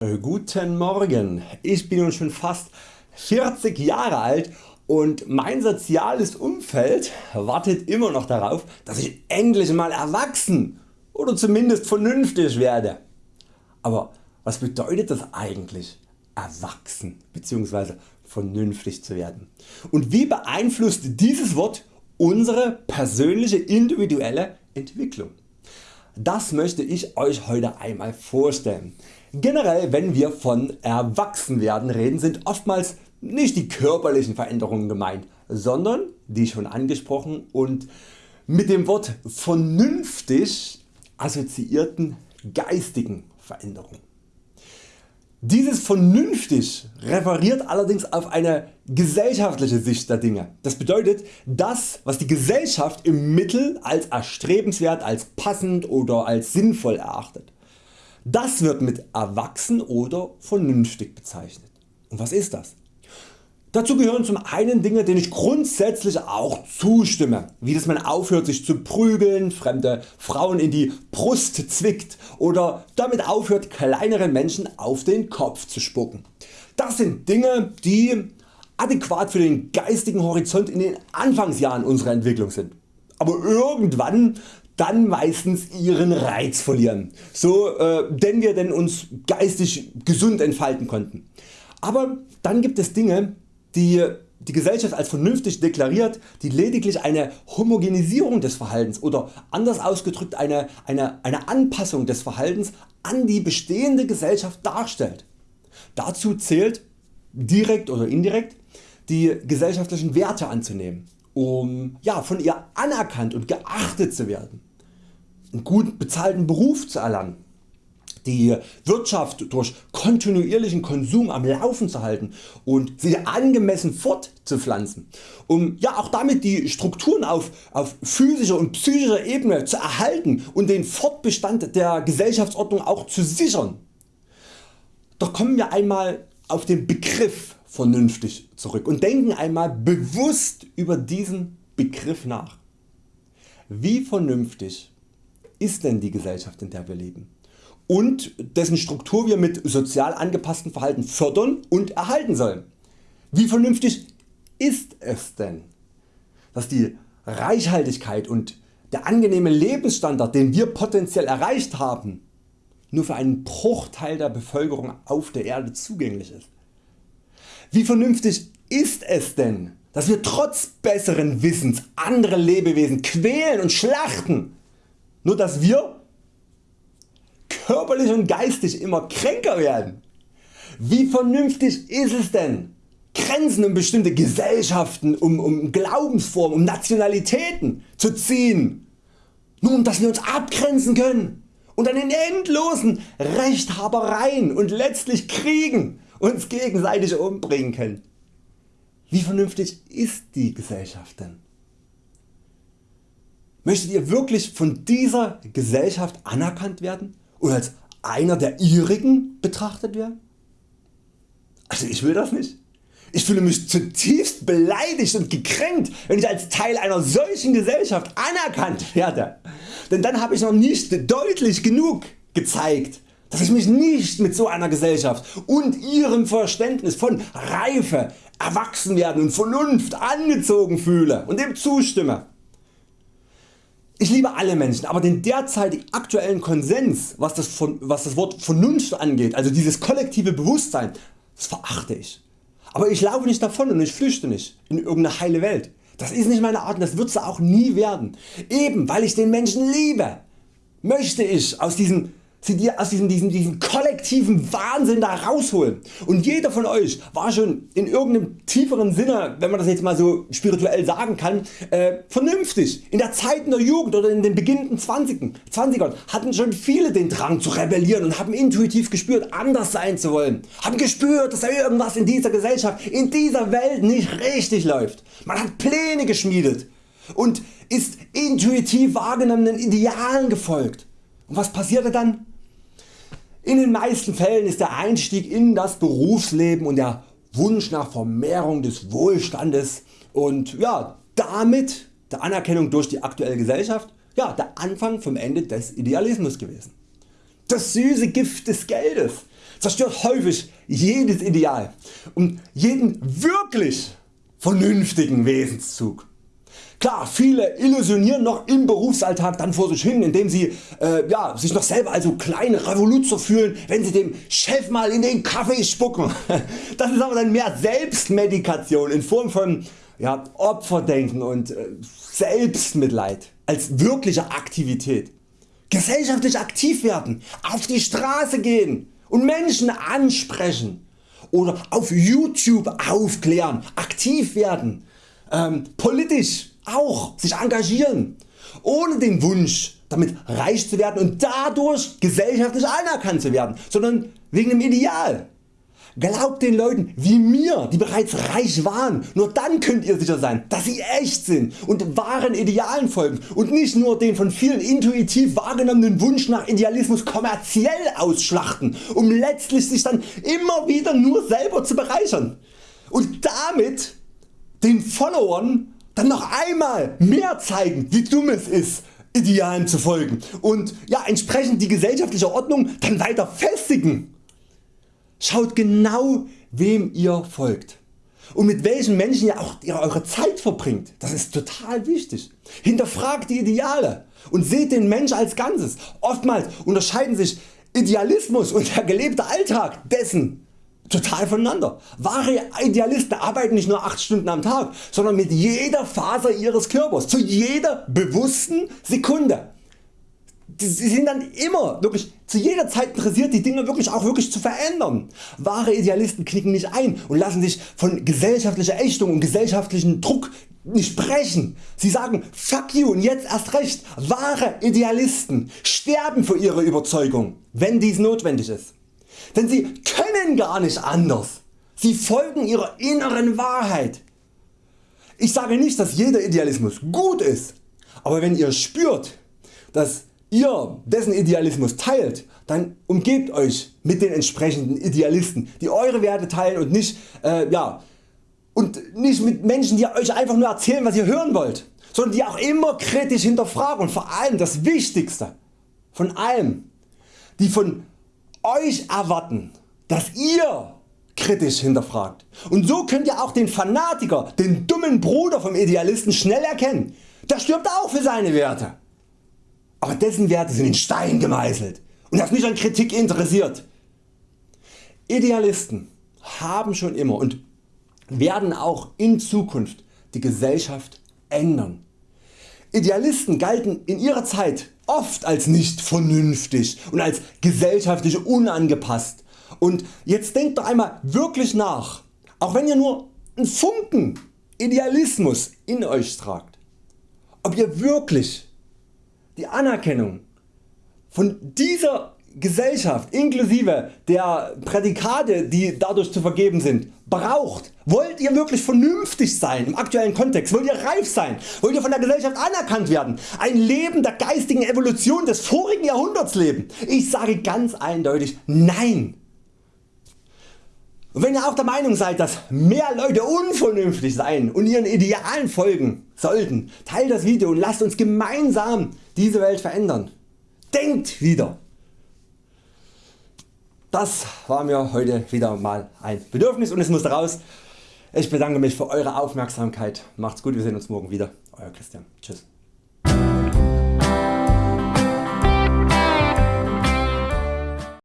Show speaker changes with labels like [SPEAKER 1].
[SPEAKER 1] Äh, guten Morgen, ich bin nun schon fast 40 Jahre alt und mein soziales Umfeld wartet immer noch darauf dass ich endlich mal erwachsen oder zumindest vernünftig werde. Aber was bedeutet das eigentlich erwachsen bzw. vernünftig zu werden und wie beeinflusst dieses Wort unsere persönliche individuelle Entwicklung? Das möchte ich Euch heute einmal vorstellen. Generell wenn wir von Erwachsenwerden reden sind oftmals nicht die körperlichen Veränderungen gemeint, sondern die schon angesprochen und mit dem Wort vernünftig assoziierten geistigen Veränderungen. Dieses vernünftig referiert allerdings auf eine gesellschaftliche Sicht der Dinge. Das bedeutet das was die Gesellschaft im Mittel als erstrebenswert, als passend oder als sinnvoll erachtet. Das wird mit erwachsen oder vernünftig bezeichnet. Und was ist das? Dazu gehören zum einen Dinge denen ich grundsätzlich auch zustimme, wie dass man aufhört sich zu prügeln, fremde Frauen in die Brust zwickt oder damit aufhört kleineren Menschen auf den Kopf zu spucken. Das sind Dinge die adäquat für den geistigen Horizont in den Anfangsjahren unserer Entwicklung sind. Aber irgendwann dann meistens ihren Reiz verlieren, so äh, denn wir denn uns geistig gesund entfalten konnten. Aber dann gibt es Dinge die die Gesellschaft als vernünftig deklariert, die lediglich eine Homogenisierung des Verhaltens oder anders ausgedrückt eine, eine, eine Anpassung des Verhaltens an die bestehende Gesellschaft darstellt. Dazu zählt direkt oder indirekt die gesellschaftlichen Werte anzunehmen, um ja, von ihr anerkannt und geachtet zu werden, einen gut bezahlten Beruf zu erlangen die Wirtschaft durch kontinuierlichen Konsum am Laufen zu halten und sie angemessen fortzupflanzen, um ja auch damit die Strukturen auf, auf physischer und psychischer Ebene zu erhalten und den Fortbestand der Gesellschaftsordnung auch zu sichern. Doch kommen wir einmal auf den Begriff vernünftig zurück und denken einmal bewusst über diesen Begriff nach. Wie vernünftig ist denn die Gesellschaft in der wir leben? und dessen Struktur wir mit sozial angepassten Verhalten fördern und erhalten sollen. Wie vernünftig ist es denn, dass die Reichhaltigkeit und der angenehme Lebensstandard den wir potenziell erreicht haben nur für einen Bruchteil der Bevölkerung auf der Erde zugänglich ist? Wie vernünftig ist es denn dass wir trotz besseren Wissens andere Lebewesen quälen und schlachten, nur dass wir körperlich und geistig immer kränker werden. Wie vernünftig ist es denn Grenzen um bestimmte Gesellschaften, um, um Glaubensformen, um Nationalitäten zu ziehen, nur um dass wir uns abgrenzen können und dann in endlosen Rechthabereien und letztlich Kriegen uns gegenseitig umbringen können. Wie vernünftig ist die Gesellschaft denn? Möchtet ihr wirklich von dieser Gesellschaft anerkannt werden und als einer der ihrigen betrachtet werden? Also ich will das nicht. Ich fühle mich zutiefst beleidigt und gekränkt wenn ich als Teil einer solchen Gesellschaft anerkannt werde. Denn dann habe ich noch nicht deutlich genug gezeigt dass ich mich nicht mit so einer Gesellschaft und ihrem Verständnis von Reife, Erwachsenwerden und Vernunft angezogen fühle und dem zustimme. Ich liebe alle Menschen, aber den derzeitig aktuellen Konsens was das, was das Wort Vernunft angeht, also dieses kollektive Bewusstsein, das verachte ich. Aber ich laufe nicht davon und ich flüchte nicht in irgendeine heile Welt. Das ist nicht meine Art und das wird sie auch nie werden. Eben weil ich den Menschen liebe, möchte ich aus diesem sie dir aus diesem, diesem, diesem kollektiven Wahnsinn da rausholen. Und jeder von Euch war schon in irgendeinem tieferen Sinne, wenn man das jetzt mal so spirituell sagen kann, äh, vernünftig. In der Zeit in der Jugend oder in den beginnenden 20ern, 20ern hatten schon viele den Drang zu rebellieren und haben intuitiv gespürt anders sein zu wollen. Haben gespürt dass da irgendwas in dieser Gesellschaft, in dieser Welt nicht richtig läuft. Man hat Pläne geschmiedet und ist intuitiv wahrgenommenen Idealen gefolgt. Und was passierte dann? In den meisten Fällen ist der Einstieg in das Berufsleben und der Wunsch nach Vermehrung des Wohlstandes und ja, damit der Anerkennung durch die aktuelle Gesellschaft ja, der Anfang vom Ende des Idealismus gewesen. Das süße Gift des Geldes, zerstört häufig jedes Ideal und jeden wirklich vernünftigen Wesenszug. Klar, viele illusionieren noch im Berufsalltag dann vor sich hin, indem sie äh, ja, sich noch selber als so kleine Revoluzer fühlen, wenn sie dem Chef mal in den Kaffee spucken. Das ist aber dann mehr Selbstmedikation in Form von ja, Opferdenken und äh, Selbstmitleid als wirkliche Aktivität. Gesellschaftlich aktiv werden, auf die Straße gehen und Menschen ansprechen oder auf YouTube aufklären, aktiv werden, ähm, politisch auch sich engagieren, ohne den Wunsch damit reich zu werden und dadurch gesellschaftlich anerkannt zu werden, sondern wegen dem Ideal. Glaubt den Leuten wie mir, die bereits reich waren, nur dann könnt ihr sicher sein, dass sie echt sind und wahren Idealen folgen und nicht nur den von vielen intuitiv wahrgenommenen Wunsch nach Idealismus kommerziell ausschlachten, um letztlich sich dann immer wieder nur selber zu bereichern und damit den Followern dann noch einmal mehr zeigen wie dumm es ist Idealen zu folgen und ja, entsprechend die gesellschaftliche Ordnung dann weiter festigen. Schaut genau wem ihr folgt und mit welchen Menschen ihr auch eure Zeit verbringt. Das ist total wichtig. Hinterfragt die Ideale und seht den Mensch als Ganzes. Oftmals unterscheiden sich Idealismus und der gelebte Alltag dessen total voneinander. Wahre Idealisten arbeiten nicht nur 8 Stunden am Tag, sondern mit jeder Faser ihres Körpers, zu jeder bewussten Sekunde. Sie sind dann immer wirklich zu jeder Zeit interessiert die Dinge wirklich auch wirklich zu verändern. Wahre Idealisten knicken nicht ein und lassen sich von gesellschaftlicher Ächtung und gesellschaftlichem Druck nicht brechen. Sie sagen Fuck you und jetzt erst recht. Wahre Idealisten sterben für ihre Überzeugung, wenn dies notwendig ist denn sie können gar nicht anders. Sie folgen ihrer inneren Wahrheit. Ich sage nicht dass jeder Idealismus gut ist, aber wenn ihr spürt dass ihr dessen Idealismus teilt, dann umgebt Euch mit den entsprechenden Idealisten die Eure Werte teilen und nicht, äh, ja, und nicht mit Menschen die Euch einfach nur erzählen was ihr hören wollt, sondern die auch immer kritisch hinterfragen und vor allem das Wichtigste von allem, die von Euch erwarten, dass ihr kritisch hinterfragt. Und so könnt ihr auch den Fanatiker, den dummen Bruder vom Idealisten schnell erkennen. Der stirbt auch für seine Werte. Aber dessen Werte sind in Stein gemeißelt und ist nicht an Kritik interessiert. Idealisten haben schon immer und werden auch in Zukunft die Gesellschaft ändern. Idealisten galten in ihrer Zeit oft als nicht vernünftig und als gesellschaftlich unangepasst. Und jetzt denkt doch einmal wirklich nach, auch wenn ihr nur einen Funken Idealismus in Euch tragt, ob ihr wirklich die Anerkennung von dieser Gesellschaft inklusive der Prädikate die dadurch zu vergeben sind braucht. Wollt ihr wirklich vernünftig sein im aktuellen Kontext? Wollt ihr reif sein? Wollt ihr von der Gesellschaft anerkannt werden? Ein Leben der geistigen Evolution des vorigen Jahrhunderts leben? Ich sage ganz eindeutig Nein. Und wenn ihr auch der Meinung seid dass mehr Leute unvernünftig sein und ihren Idealen folgen sollten, teilt das Video und lasst uns gemeinsam diese Welt verändern. Denkt wieder! Das war mir heute wieder mal ein Bedürfnis und es musste raus. Ich bedanke mich für Eure Aufmerksamkeit. Macht's gut, wir sehen uns morgen wieder. Euer Christian. Tschüss.